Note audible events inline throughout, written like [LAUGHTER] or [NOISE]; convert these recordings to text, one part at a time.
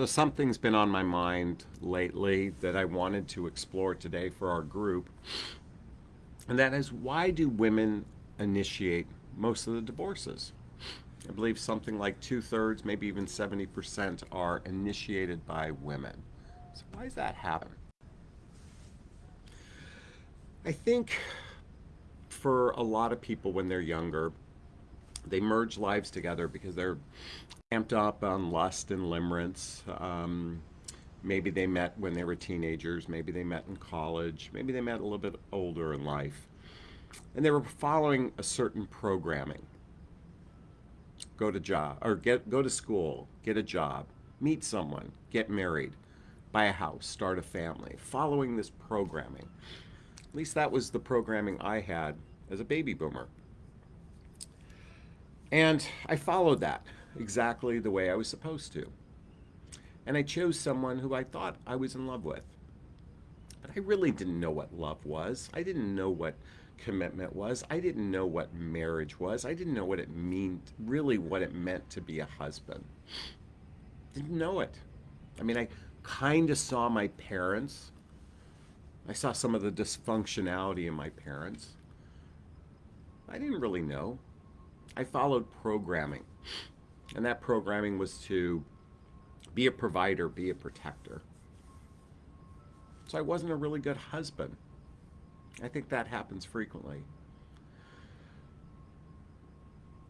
So something's been on my mind lately that I wanted to explore today for our group. And that is why do women initiate most of the divorces? I believe something like two thirds, maybe even 70% are initiated by women. So why does that happen? I think for a lot of people when they're younger, they merge lives together because they're amped up on lust and limerence. Um, maybe they met when they were teenagers. Maybe they met in college. Maybe they met a little bit older in life. And they were following a certain programming. Go to job or get go to school, get a job, meet someone, get married, buy a house, start a family, following this programming. At least that was the programming I had as a baby boomer. And I followed that exactly the way I was supposed to. And I chose someone who I thought I was in love with. But I really didn't know what love was. I didn't know what commitment was. I didn't know what marriage was. I didn't know what it meant, really what it meant to be a husband. Didn't know it. I mean, I kind of saw my parents. I saw some of the dysfunctionality in my parents. I didn't really know. I followed programming. And that programming was to be a provider, be a protector. So I wasn't a really good husband. I think that happens frequently.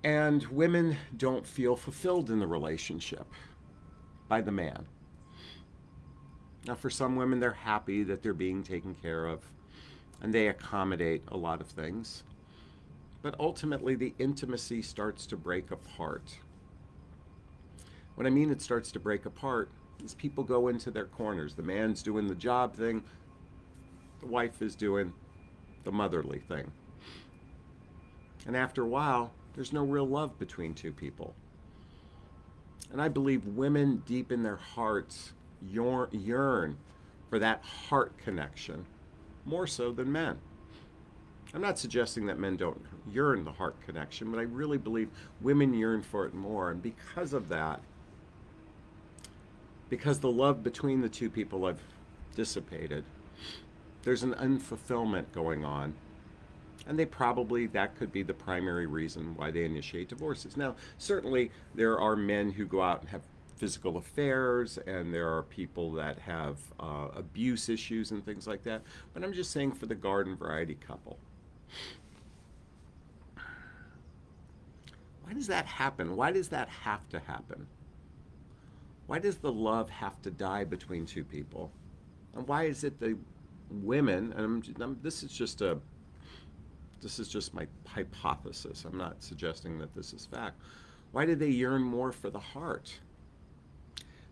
And women don't feel fulfilled in the relationship by the man. Now, for some women, they're happy that they're being taken care of and they accommodate a lot of things. But ultimately, the intimacy starts to break apart. What I mean it starts to break apart is people go into their corners. The man's doing the job thing, the wife is doing the motherly thing. And after a while, there's no real love between two people. And I believe women deep in their hearts yearn for that heart connection more so than men. I'm not suggesting that men don't yearn the heart connection, but I really believe women yearn for it more. And because of that, because the love between the two people have dissipated, there's an unfulfillment going on. And they probably, that could be the primary reason why they initiate divorces. Now, certainly there are men who go out and have physical affairs, and there are people that have uh, abuse issues and things like that. But I'm just saying for the garden variety couple. Why does that happen? Why does that have to happen? Why does the love have to die between two people? And why is it the women, and I'm, I'm, this is just a, this is just my hypothesis. I'm not suggesting that this is fact. Why do they yearn more for the heart?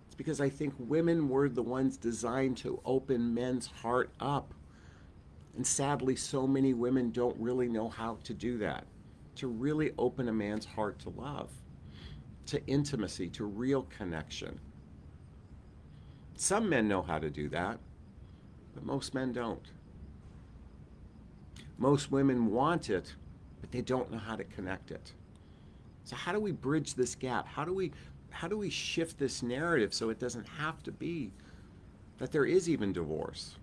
It's because I think women were the ones designed to open men's heart up. And sadly, so many women don't really know how to do that, to really open a man's heart to love, to intimacy, to real connection. Some men know how to do that, but most men don't. Most women want it, but they don't know how to connect it. So how do we bridge this gap? How do we how do we shift this narrative so it doesn't have to be that there is even divorce?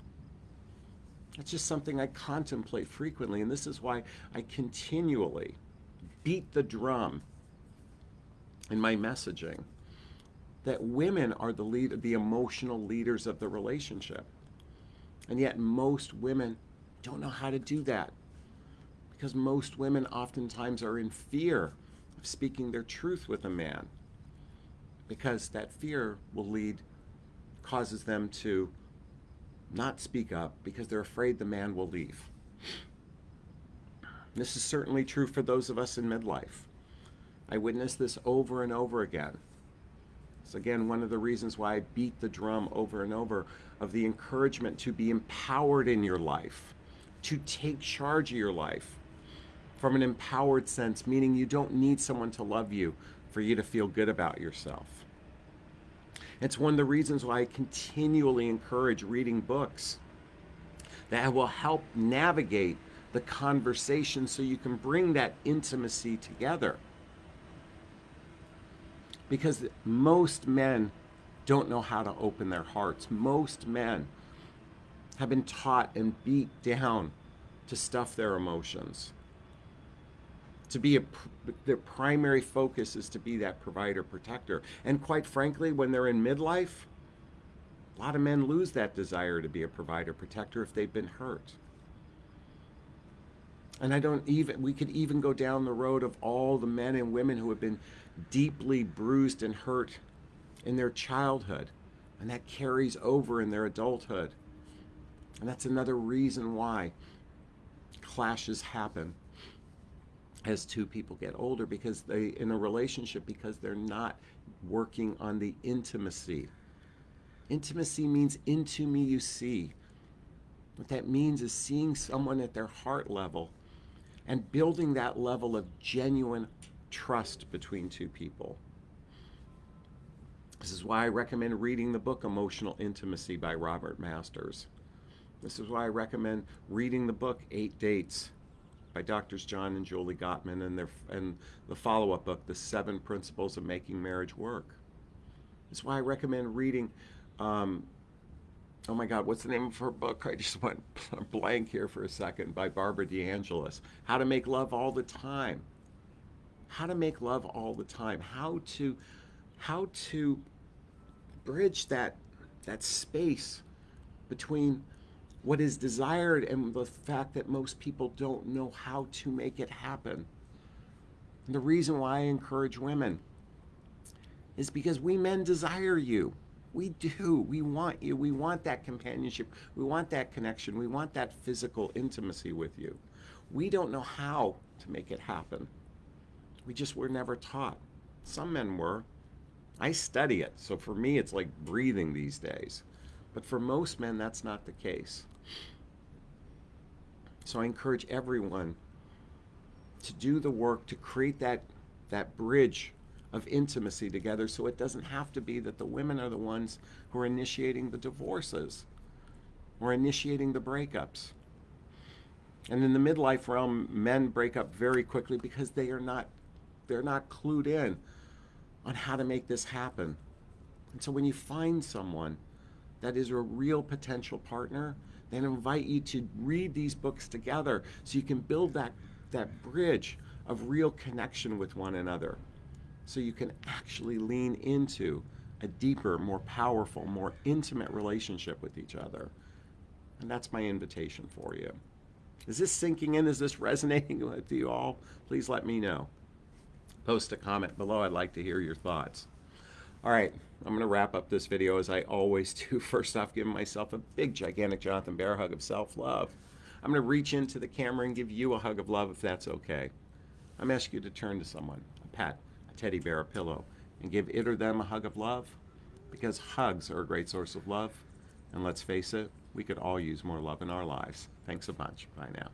It's just something I contemplate frequently, and this is why I continually beat the drum in my messaging that women are the lead, the emotional leaders of the relationship. And yet most women don't know how to do that because most women oftentimes are in fear of speaking their truth with a man because that fear will lead, causes them to not speak up because they're afraid the man will leave. This is certainly true for those of us in midlife. I witnessed this over and over again. It's again one of the reasons why I beat the drum over and over of the encouragement to be empowered in your life, to take charge of your life from an empowered sense, meaning you don't need someone to love you for you to feel good about yourself. It's one of the reasons why I continually encourage reading books that will help navigate the conversation so you can bring that intimacy together because most men don't know how to open their hearts. Most men have been taught and beat down to stuff their emotions. To be a, their primary focus is to be that provider protector. And quite frankly, when they're in midlife, a lot of men lose that desire to be a provider protector if they've been hurt. And I don't even, we could even go down the road of all the men and women who have been deeply bruised and hurt in their childhood. And that carries over in their adulthood. And that's another reason why clashes happen as two people get older because they, in a relationship, because they're not working on the intimacy. Intimacy means into me you see. What that means is seeing someone at their heart level and building that level of genuine trust between two people. This is why I recommend reading the book Emotional Intimacy by Robert Masters. This is why I recommend reading the book Eight Dates by Doctors John and Julie Gottman and, their, and the follow-up book, The Seven Principles of Making Marriage Work. That's why I recommend reading um, oh my God, what's the name of her book? I just [LAUGHS] went blank here for a second by Barbara DeAngelis. How to Make Love All the Time. How to make love all the time. How to, how to bridge that, that space between what is desired and the fact that most people don't know how to make it happen. And the reason why I encourage women is because we men desire you. We do. We want you. We want that companionship. We want that connection. We want that physical intimacy with you. We don't know how to make it happen. We just were never taught. Some men were. I study it, so for me it's like breathing these days. But for most men, that's not the case. So I encourage everyone to do the work to create that, that bridge of intimacy together so it doesn't have to be that the women are the ones who are initiating the divorces or initiating the breakups. And in the midlife realm, men break up very quickly because they are not they're not clued in on how to make this happen. And so when you find someone that is a real potential partner, then invite you to read these books together so you can build that, that bridge of real connection with one another so you can actually lean into a deeper, more powerful, more intimate relationship with each other. And that's my invitation for you. Is this sinking in? Is this [LAUGHS] resonating with you all? Please let me know. Post a comment below. I'd like to hear your thoughts. All right, I'm going to wrap up this video as I always [LAUGHS] do. First off, giving myself a big, gigantic Jonathan Bear hug of self-love. I'm going to reach into the camera and give you a hug of love if that's okay. I'm asking you to turn to someone, a pet, a teddy bear, a pillow, and give it or them a hug of love because hugs are a great source of love. And let's face it, we could all use more love in our lives. Thanks a bunch. Bye now.